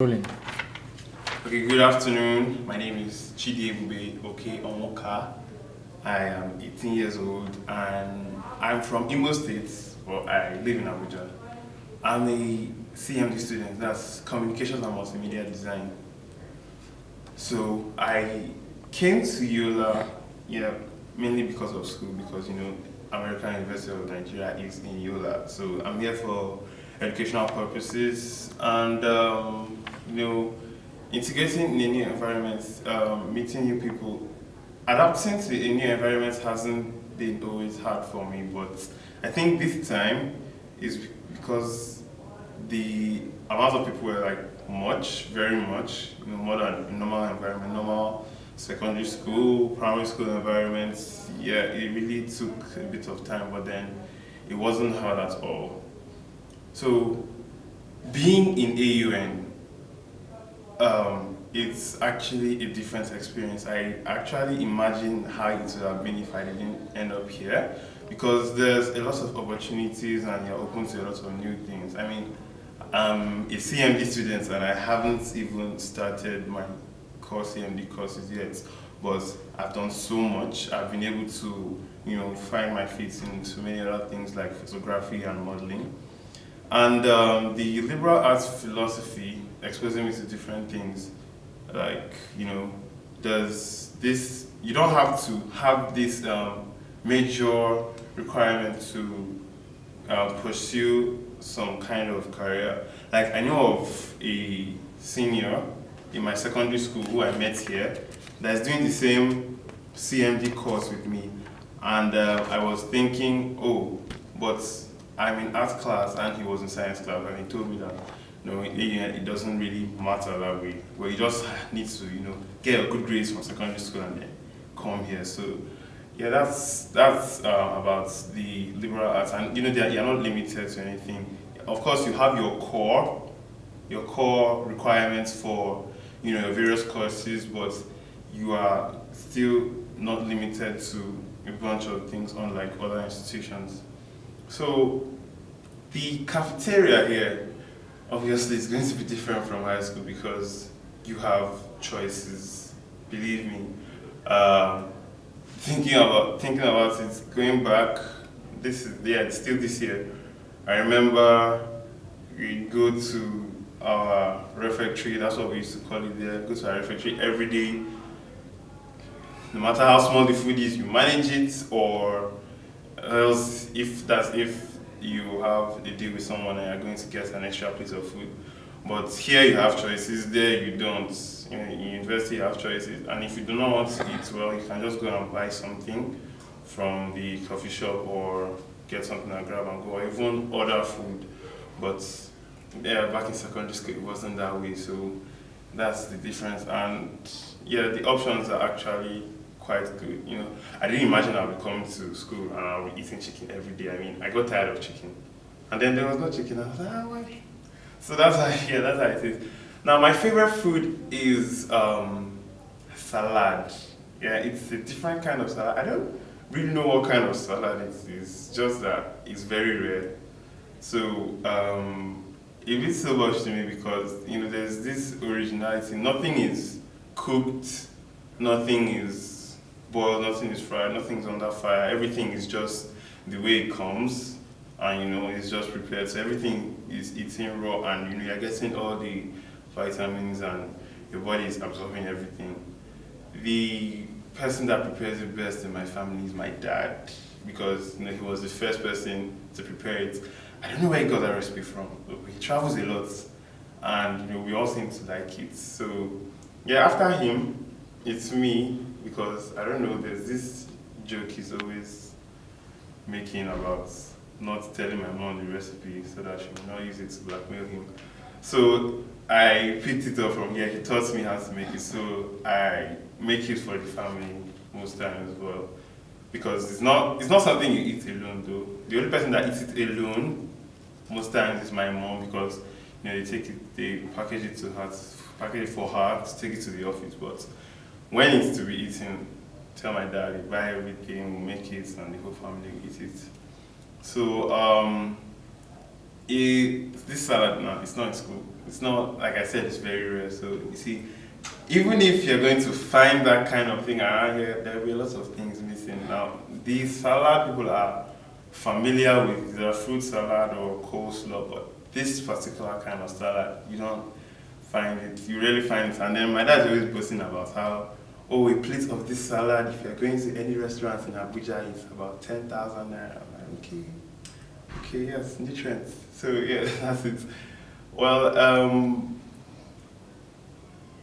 Rolling. Okay, good afternoon. My name is Chidi Ebube Oke Omoka. I am 18 years old and I'm from Imo State, but I live in Abuja. I'm a CMD student, that's Communications and Multimedia Design. So I came to Yola, yeah, mainly because of school, because you know, American University of Nigeria is in Yola. So I'm here for educational purposes and um, you know, integrating in a new environment, um, meeting new people, adapting to a new environment hasn't been always hard for me, but I think this time is because the amount of people were like much, very much, you know, more than normal environment, normal secondary school, primary school environments. Yeah, it really took a bit of time, but then it wasn't hard at all. So being in AUN, um, it's actually a different experience. I actually imagine how it would have been if I didn't end up here because there's a lot of opportunities and you're open to a lot of new things. I mean, I'm a CMD student and I haven't even started my core CMD courses yet, but I've done so much. I've been able to, you know, find my feet into many other things like photography and modeling. And um, the liberal arts philosophy exposing me to different things, like, you know, does this, you don't have to have this um, major requirement to uh, pursue some kind of career. Like, I know of a senior in my secondary school who I met here that's doing the same CMD course with me. And uh, I was thinking, oh, but I'm in art class and he was in science class and he told me that it, doesn't really matter that way. Well, you just need to, you know, get a good grades from secondary school and then come here. So, yeah, that's that's uh, about the liberal arts, and you know, are, you're not limited to anything. Of course, you have your core, your core requirements for, you know, your various courses, but you are still not limited to a bunch of things unlike other institutions. So the cafeteria here obviously it's going to be different from high school because you have choices, believe me. Um, thinking about thinking about it, going back, this is yeah, still this year. I remember we go to our refectory, that's what we used to call it there, go to our refectory every day. No matter how small the food is, you manage it or else if that's if you have a deal with someone and you're going to get an extra piece of food. But here you have choices, there you don't. In, university you have choices. And if you do not want to eat well, you can just go and buy something from the coffee shop or get something and grab and go, or even order food. But yeah, back in secondary school it wasn't that way, so that's the difference. And yeah, the options are actually quite good. You know, I didn't imagine I would come to school and I would be eating chicken every day. I mean, I got tired of chicken. And then there was no chicken. I was like, ah, why? So that's how, yeah, that's how it is. Now, my favorite food is um, salad. Yeah, it's a different kind of salad. I don't really know what kind of salad it is. Just that it's very rare. So um, it means so much to me because you know there's this originality. Nothing is cooked. Nothing is boiled, nothing is fried, nothing's under fire. Everything is just the way it comes and you know it's just prepared. So everything is eaten raw and you know you're getting all the vitamins and your body is absorbing everything. The person that prepares it best in my family is my dad because you know he was the first person to prepare it. I don't know where he got that recipe from. He travels a lot and you know we all seem to like it. So yeah, after him, it's me because I don't know, there's this joke he's always making about not telling my mom the recipe so that she will not use it to blackmail him. So I picked it up from here. He taught me how to make it, so I make it for the family most times as well. Because it's not it's not something you eat alone though. The only person that eats it alone most times is my mom because you know they take it they package it to her package it for her to take it to the office. But when it's to be eaten, tell my dad, buy everything, make it, and the whole family eat it. So, um, it, this salad now, it's not in school. It's not, like I said, it's very rare. So you see, even if you're going to find that kind of thing around here, there will be lots of things missing. Now, these salad people are familiar with the fruit salad or coleslaw, but this particular kind of salad, you don't find it. You really find it. And then my dad's always boasting about how, oh, a plate of this salad, if you're going to any restaurant in Abuja, it's about 10,000 naira. Like, okay, okay, yes, nutrients. So yeah, that's it. Well, um,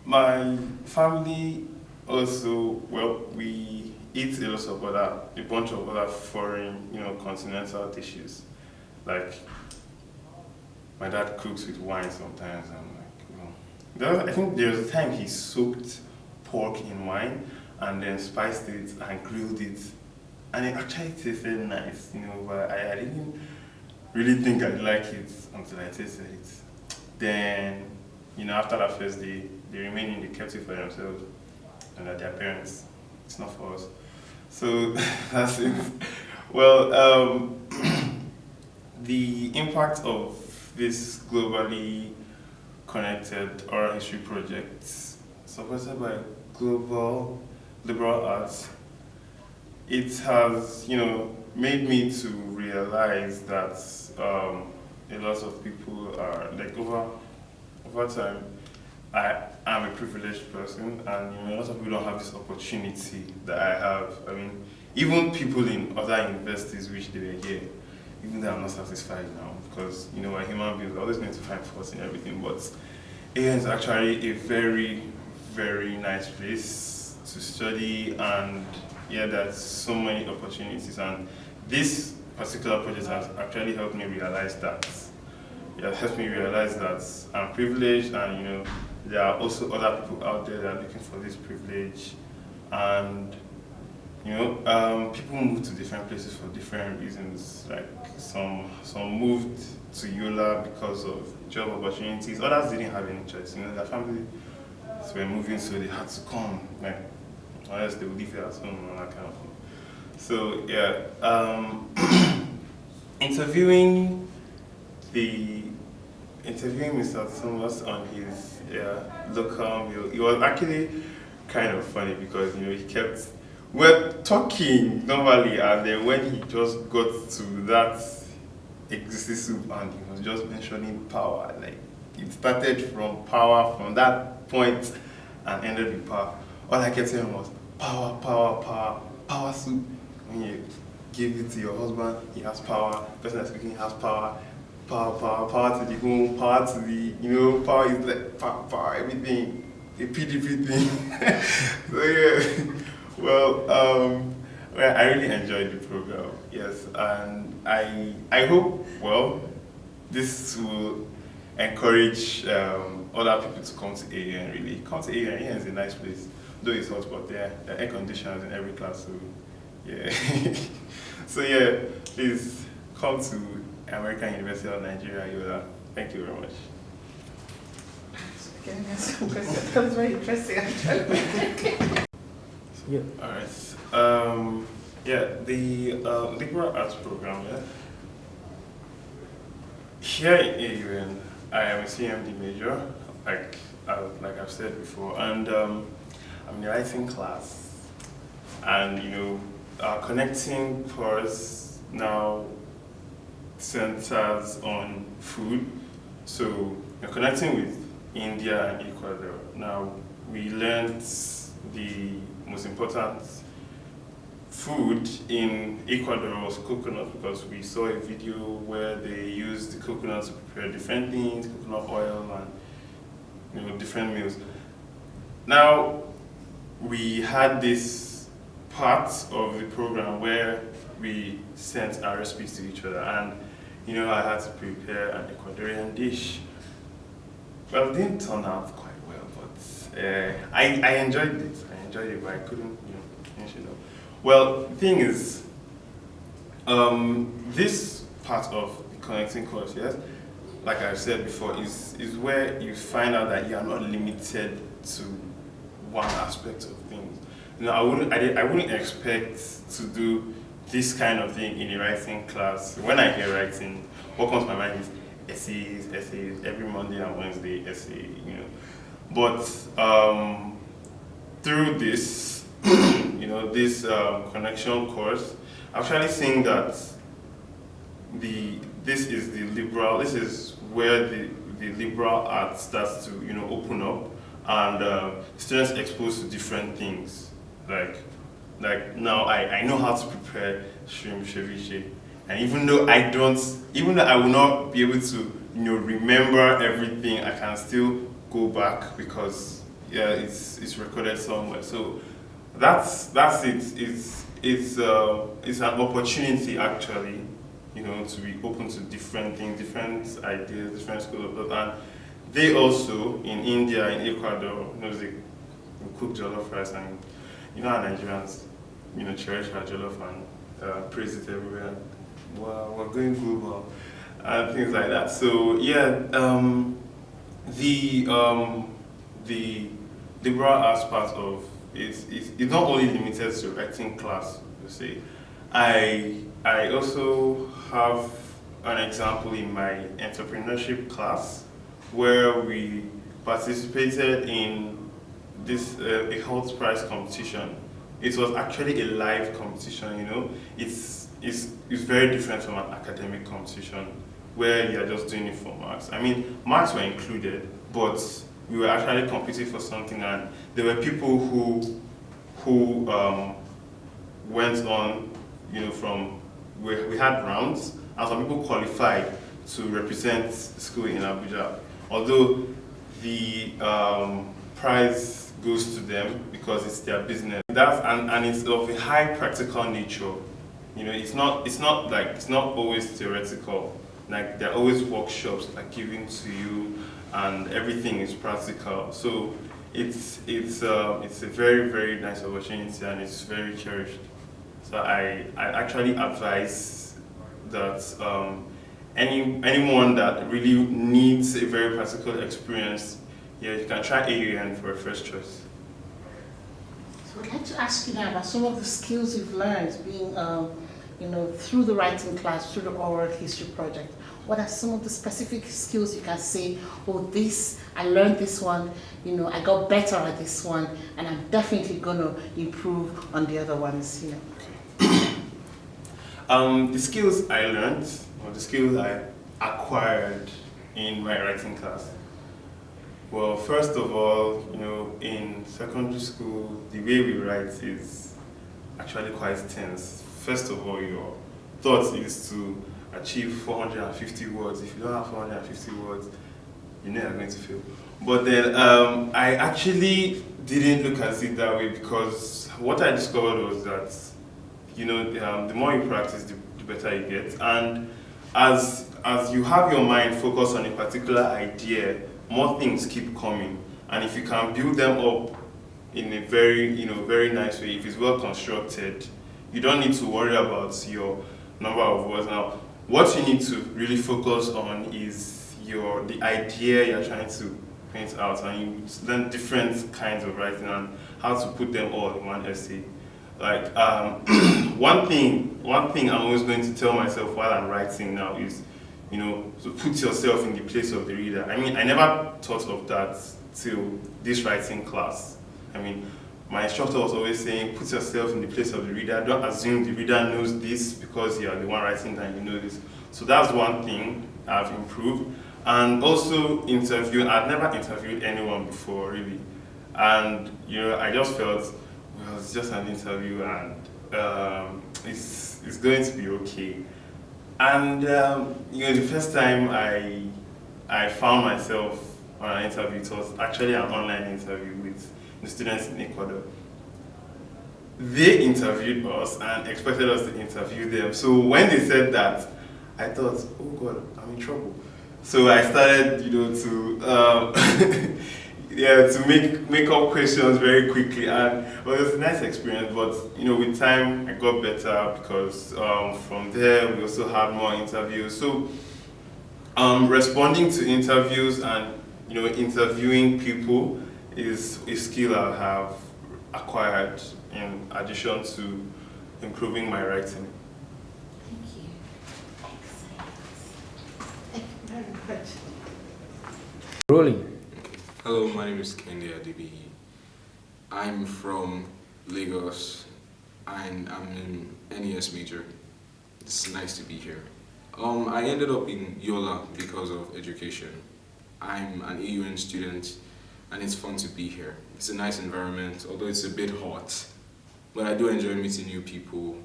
my family also, well, we eat a lot of other, a bunch of other foreign, you know, continental dishes. Like, my dad cooks with wine sometimes. I'm like, know, I think there's a time he soaked pork in wine and then spiced it and grilled it. And it actually tasted nice, you know, but I, I didn't really think I'd like it until I tasted it. Then, you know, after that first day, the remaining they kept it for themselves and their parents. It's not for us. So that's it. Well, um, the impact of this globally connected oral history project supported by Global Liberal Arts, it has, you know, made me to realize that um, a lot of people are, like over, over time, I am a privileged person and you know, a lot of people don't have this opportunity that I have. I mean, even people in other universities wish they were here, even though I'm not satisfied now because you know, we're human beings, we're always going to find faults in everything, but AUN is actually a very, very nice place to study and yeah, there's so many opportunities and this particular project has actually helped me realize that. It has helped me realize that I'm privileged and you know, there are also other people out there that are looking for this privilege and you know um, people move to different places for different reasons like some some moved to Yola because of job opportunities others didn't have any choice you know their families were moving so they had to come like or else they would leave it at home and that kind of thing so yeah um, interviewing the interviewing Mr. Thomas on his yeah, local meal, it was actually kind of funny because you know he kept we're talking normally and then when he just got to that existing soup and he was just mentioning power, like it started from power from that point and ended with power. All I kept saying was power, power, power, power soup. When you give it to your husband, he has power. The person that's cooking has power power, power, power to the home, power to the, you know, power is like power, power, everything, the PDP thing. so yeah, well, um, well, I really enjoyed the program, yes, and I, I hope, well, this will encourage um, other people to come to AUN, really. Come to AUN, AUN is a nice place, though it's hot, but there, there are air conditioners in every class, so yeah. so yeah, please come to American University of Nigeria, Yola. Thank you very much. That was very interesting, yeah. All right. Um, yeah, the uh, liberal arts program. Yeah. Here in AUN, I am a CMD major, like I, like I've said before, and um, I'm in the writing class, and you know, our connecting course now centers on food. So you're connecting with India and Ecuador. Now we learned the most important food in Ecuador was coconut because we saw a video where they used the coconut to prepare different things, coconut oil and you know different meals. Now we had this part of the program where we sent our recipes to each other and you know, I had to prepare an Ecuadorian dish. Well, it didn't turn out quite well, but uh, I, I enjoyed it. I enjoyed it, but I couldn't, you know, finish it up. Well, the thing is, um, this part of the connecting course, yes, like I've said before, is, is where you find out that you are not limited to one aspect of things. You know, I wouldn't, I, I wouldn't expect to do this kind of thing in a writing class, when I hear writing, what comes to my mind is essays, essays, every Monday and Wednesday essay, you know. But um, through this, you know, this um, connection course, I've actually seeing that the this is the liberal, this is where the, the liberal art starts to, you know, open up and uh, students exposed to different things. Like, like now I, I know how to prepare shrimp ceviche. And even though I don't, even though I will not be able to, you know, remember everything, I can still go back because yeah, it's it's recorded somewhere. So that's that's it. It's it's uh, it's an opportunity actually, you know, to be open to different things, different ideas, different schools of thought. And they also in India, in Ecuador, you know, they cook jollof rice and you know how Nigerians, you know, cherish our jollof and uh, praise it everywhere. Wow, we're going global and things like that. So yeah, um, the um, the liberal arts part of it is it's not only limited to writing class you se. I I also have an example in my entrepreneurship class where we participated in this uh, a Hult Prize competition. It was actually a live competition, you know. It's, it's, it's very different from an academic competition where you're just doing it for marks. I mean, marks were included, but we were actually competing for something and there were people who, who um, went on, you know, from, we, we had rounds and some people qualified to represent school in Abuja. Although the um, prize goes to them because it's their business. That's, and, and it's of a high practical nature. You know, it's not, it's not like, it's not always theoretical. Like there are always workshops like given to you and everything is practical. So it's, it's, uh, it's a very, very nice opportunity and it's very cherished. So I, I actually advise that um, any, anyone that really needs a very practical experience, yeah, you can try AUN for a first choice. So I'd like to ask you now about some of the skills you've learned being, um, you know, through the writing class, through the oral history project. What are some of the specific skills you can say, oh, this, I learned this one, you know, I got better at this one, and I'm definitely going to improve on the other ones, you know. um, the skills I learned or the skills I acquired in my writing class? Well, first of all, you know, in secondary school, the way we write is actually quite tense. First of all, your thought is to achieve 450 words. If you don't have 450 words, you're going to fail. But then um, I actually didn't look at it that way because what I discovered was that, you know, um, the more you practice, the, the better you get. And as, as you have your mind focused on a particular idea, more things keep coming. And if you can build them up in a very, you know, very nice way, if it's well constructed, you don't need to worry about your number of words. Now, what you need to really focus on is your the idea you're trying to paint out, and you learn different kinds of writing and how to put them all in one essay. Like um, one thing, one thing I'm always going to tell myself while I'm writing now is, you know, to put yourself in the place of the reader. I mean, I never thought of that till this writing class. I mean, my instructor was always saying, put yourself in the place of the reader. Don't assume the reader knows this because you are the one writing and you know this. So that's one thing I've improved. And also interview, I've never interviewed anyone before really. And you know, I just felt well, it's just an interview and um, it's, it's going to be okay. And um, you know, the first time I, I found myself on an interview, it was actually an online interview with the students in Ecuador. They interviewed us and expected us to interview them. So when they said that, I thought, oh God, I'm in trouble. So I started, you know, to um, yeah, to make make up questions very quickly, and well, it was a nice experience. But you know, with time, I got better because um, from there we also had more interviews. So, um, responding to interviews and you know, interviewing people is a skill I have acquired in addition to improving my writing. Thank you. Excellent. Thank you very much. Rolling. Hello, my name is Kendi Adibihi. I'm from Lagos and I'm in NES major. It's nice to be here. Um, I ended up in Yola because of education. I'm an AUN student and it's fun to be here. It's a nice environment, although it's a bit hot. But I do enjoy meeting new people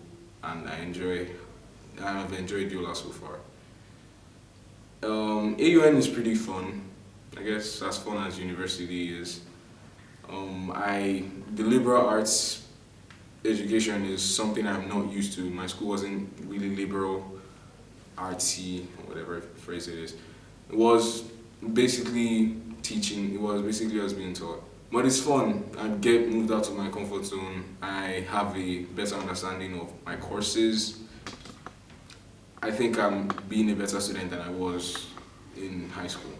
and I enjoy, I've enjoyed Yola so far. Um, AUN is pretty fun. I guess as fun as university is. Um, I the liberal arts education is something I'm not used to. My school wasn't really liberal, artsy, whatever phrase it is. It was basically teaching. It was basically us being taught. But it's fun. I get moved out of my comfort zone. I have a better understanding of my courses. I think I'm being a better student than I was in high school.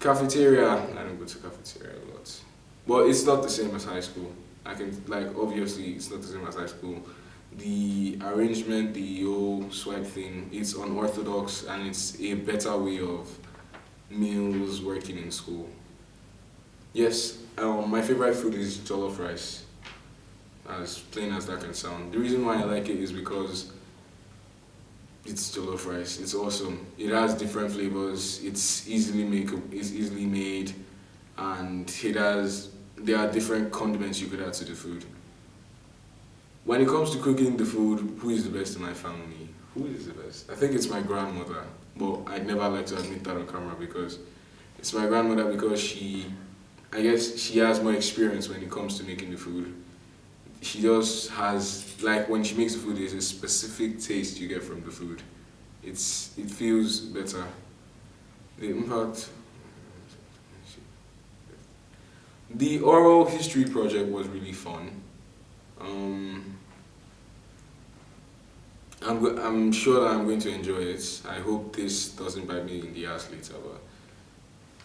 Cafeteria, I don't go to cafeteria a lot. But it's not the same as high school. I can, like, obviously, it's not the same as high school. The arrangement, the whole swipe thing, it's unorthodox and it's a better way of meals working in school. Yes, um, my favorite food is jollof rice, as plain as that can sound. The reason why I like it is because it's jollof rice. It's awesome. It has different flavors. It's easily make. It's easily made, and it has. There are different condiments you could add to the food. When it comes to cooking the food, who is the best in my family? Who is the best? I think it's my grandmother, but I'd never like to admit that on camera because it's my grandmother because she, I guess she has more experience when it comes to making the food she just has like when she makes the food there's a specific taste you get from the food it's it feels better the impact the oral history project was really fun um, I'm, I'm sure that I'm going to enjoy it I hope this doesn't bite me in the ass later but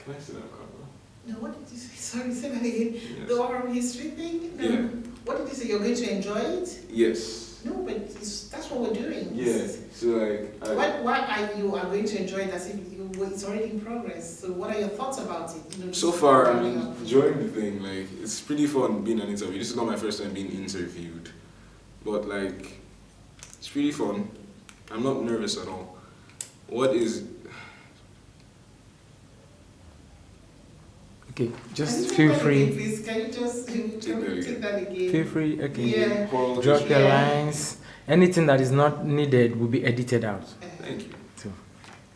can I sit down camera? No, what did you say? Sorry, say that again. Yes. The oral history thing? No. Yeah. What did you say? You're going to enjoy it? yes No, but it's, that's what we're doing. yeah so like I, Why, why are you are going to enjoy it as if you, it's already in progress? So what are your thoughts about it? You know, So far, I'm rounding enjoying the thing. Like, it's pretty fun being an interview. This is not my first time being interviewed, but like, it's pretty fun. I'm not nervous at all. What is? Okay, just feel free. Again, please, can you just can that you again. take that again? Feel free. Okay. Yeah. Drop history? your Yeah. lines. Anything that is not needed will be edited out. Thank you. So,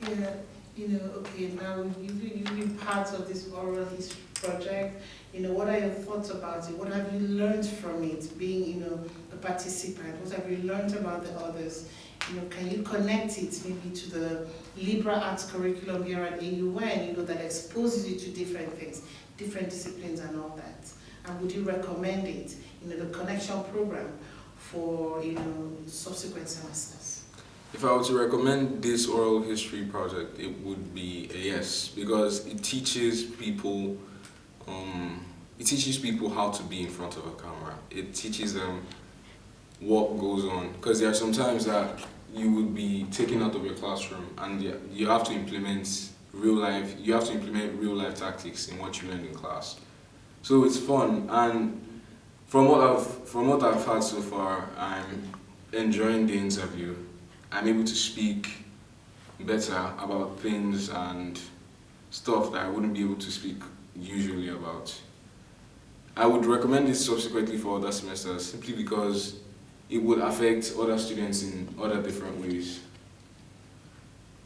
Yeah, you know, okay, now you've, you've been part of this oral history project. You know, what are your thoughts about it? What have you learned from it, being, you know, a participant? What have you learned about the others? You know, can you connect it maybe to the liberal arts curriculum here at AUN, you know, that exposes you to different things, different disciplines and all that? And would you recommend it, you know, the connection program for, you know, subsequent semesters? If I were to recommend this oral history project, it would be a yes because it teaches people, um, it teaches people how to be in front of a camera. It teaches them what goes on because there are some times that you would be taken out of your classroom and you- have to implement real life. You have to implement real life tactics in what you learned in class. So it's fun and from what I've from what I've had so far, I'm enjoying the interview. I'm able to speak better about things and stuff that I wouldn't be able to speak usually about. I would recommend it subsequently for other semesters simply because it would affect other students in other different ways.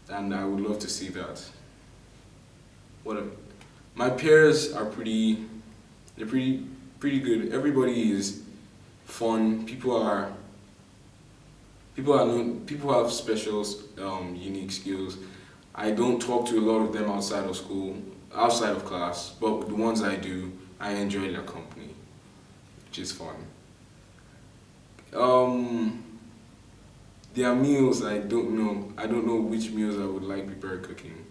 And I would love to see that. What a, my peers are pretty they're pretty pretty good. Everybody is fun. People are people are people have special um, unique skills. I don't talk to a lot of them outside of school, outside of class, but the ones I do, I enjoy their company, which is fun. Um, meals, I don't know. I don't know which meals I would like prepared cooking,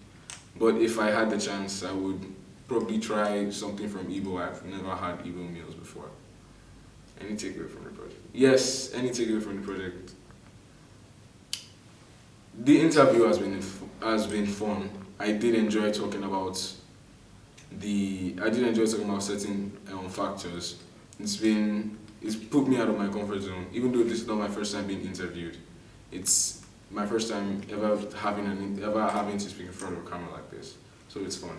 but if I had the chance, I would probably try something from Igbo. I've never had Igbo meals before. Any takeaway from the project? Yes, any takeaway from the project. The interview has been has been fun. I did enjoy talking about the. I did enjoy talking about certain um, factors. It's been. It's put me out of my comfort zone. Even though this is not my first time being interviewed, it's my first time ever having an ever having to speak in front of a camera like this. So it's fun.